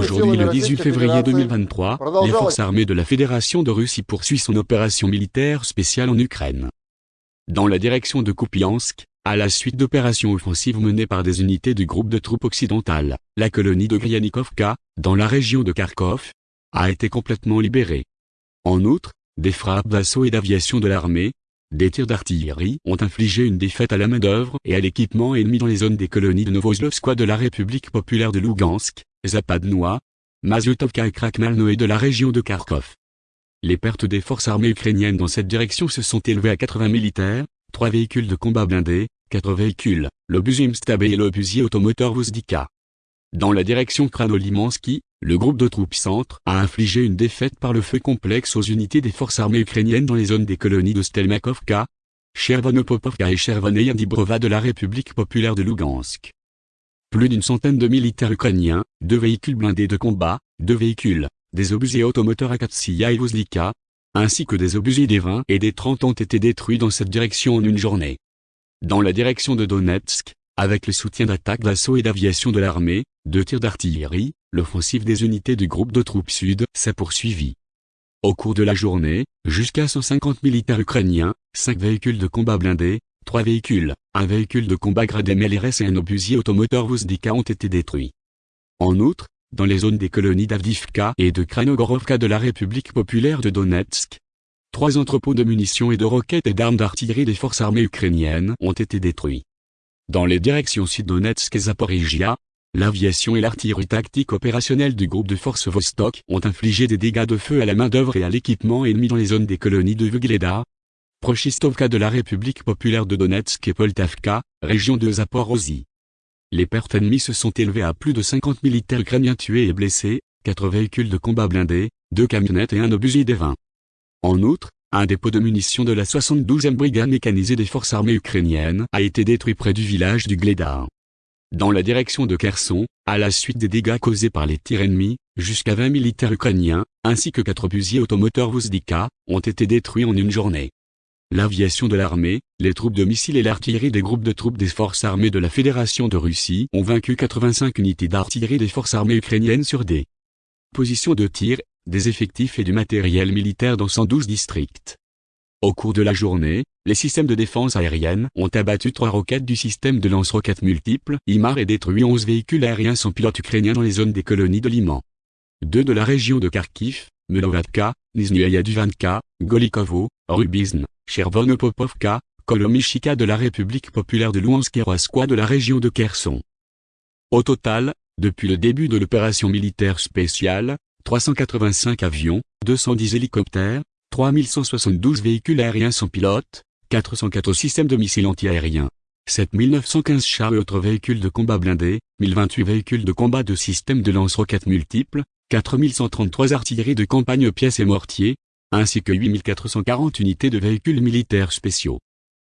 Aujourd'hui le 18 février 2023, les forces armées de la Fédération de Russie poursuivent son opération militaire spéciale en Ukraine. Dans la direction de Kupiansk, à la suite d'opérations offensives menées par des unités du groupe de troupes occidentales, la colonie de Gryanikovka, dans la région de Kharkov, a été complètement libérée. En outre, des frappes d'assaut et d'aviation de l'armée, des tirs d'artillerie ont infligé une défaite à la main-d'œuvre et à l'équipement ennemi dans les zones des colonies de Novoslovskoye de la République populaire de Lugansk, Zapadnois, Mazutovka et Krakmalnoe de la région de Kharkov. Les pertes des forces armées ukrainiennes dans cette direction se sont élevées à 80 militaires, 3 véhicules de combat blindés, 4 véhicules, Mstabé et l'obusier automoteur Vuzdika. Dans la direction Kranolimansky, le groupe de troupes centre a infligé une défaite par le feu complexe aux unités des forces armées ukrainiennes dans les zones des colonies de Stelmakovka, Chervonopopovka et Chervoneyandibrova de la République populaire de Lugansk. Plus d'une centaine de militaires ukrainiens, deux véhicules blindés de combat, deux véhicules, des obusiers automoteurs Akatsia et Vuzlika, ainsi que des obusiers des 20 et des 30 ont été détruits dans cette direction en une journée. Dans la direction de Donetsk, avec le soutien d'attaques d'assaut et d'aviation de l'armée, de tirs d'artillerie, l'offensive des unités du groupe de troupes sud s'est poursuivie. Au cours de la journée, jusqu'à 150 militaires ukrainiens, 5 véhicules de combat blindés, 3 véhicules, un véhicule de combat gradé MLRS et un obusier automoteur Vuzdika ont été détruits. En outre, dans les zones des colonies d'Avdivka et de Kranogorovka de la République populaire de Donetsk, trois entrepôts de munitions et de roquettes et d'armes d'artillerie des forces armées ukrainiennes ont été détruits. Dans les directions Sud-Donetsk et Zaporizhia, l'aviation et l'artillerie tactique opérationnelle du groupe de forces Vostok ont infligé des dégâts de feu à la main-d'œuvre et à l'équipement ennemi dans les zones des colonies de Vugleda, Prochistovka de la République populaire de Donetsk et Poltavka, région de Zaporozhye. Les pertes ennemies se sont élevées à plus de 50 militaires ukrainiens tués et blessés, 4 véhicules de combat blindés, 2 camionnettes et un obusier des 20. En outre, un dépôt de munitions de la 72e brigade mécanisée des forces armées ukrainiennes a été détruit près du village du Gleda. Dans la direction de Kherson, à la suite des dégâts causés par les tirs ennemis, jusqu'à 20 militaires ukrainiens, ainsi que 4 obusiers automoteurs Vuzdika, ont été détruits en une journée. L'aviation de l'armée, les troupes de missiles et l'artillerie des groupes de troupes des forces armées de la Fédération de Russie ont vaincu 85 unités d'artillerie des forces armées ukrainiennes sur des positions de tir des effectifs et du matériel militaire dans 112 districts. Au cours de la journée, les systèmes de défense aérienne ont abattu trois roquettes du système de lance-roquettes multiples IMAR et détruit 11 véhicules aériens sans pilote ukrainiens dans les zones des colonies de Liman. Deux de la région de Kharkiv, Melovatka, Nizhny Golikovo, Rubizn, Chervonopopovka, Kolomishika de la République populaire de Louhansk et de la région de Kherson. Au total, depuis le début de l'opération militaire spéciale, 385 avions, 210 hélicoptères, 3172 véhicules aériens sans pilote, 404 systèmes de missiles antiaériens, 7915 chars et autres véhicules de combat blindés, 1028 véhicules de combat de systèmes de lance-roquettes multiples, 4133 artilleries de campagne pièces et mortiers, ainsi que 8440 unités de véhicules militaires spéciaux.